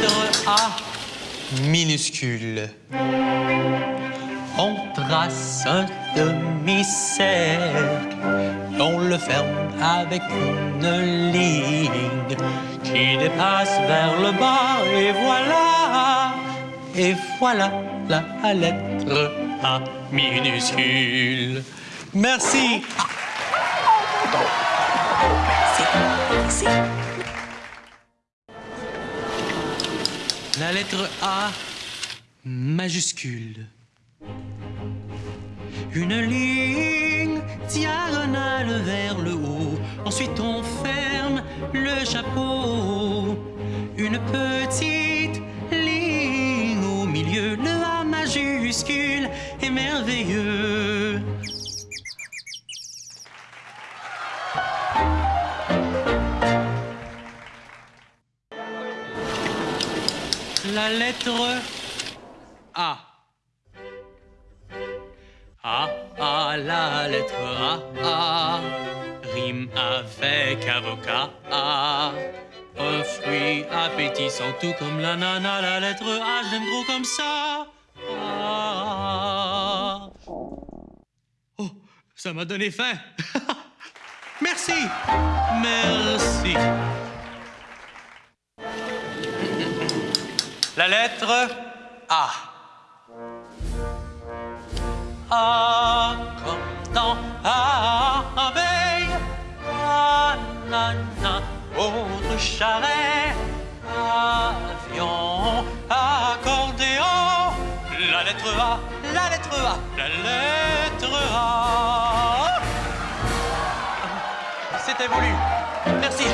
lettre A minuscule. On trace un demi-cercle. On le ferme avec une ligne qui dépasse vers le bas. Et voilà, et voilà la lettre A minuscule. Merci. La lettre A majuscule. Une ligne diagonale vers le haut. Ensuite, on ferme le chapeau. Une petite ligne au milieu. Le A majuscule est merveilleux. La lettre A. A, A, la lettre A, A. Rime avec avocat, A. Un fruit appétissant, tout comme l'ananas, la lettre A, j'aime trop comme ça. A. Oh, ça m'a donné faim. Merci. Merci. La lettre A. A comme dans abeille. Ananas, autre charret. Avion, accordéon. La lettre A, la lettre A, la lettre A. C'était voulu. Merci.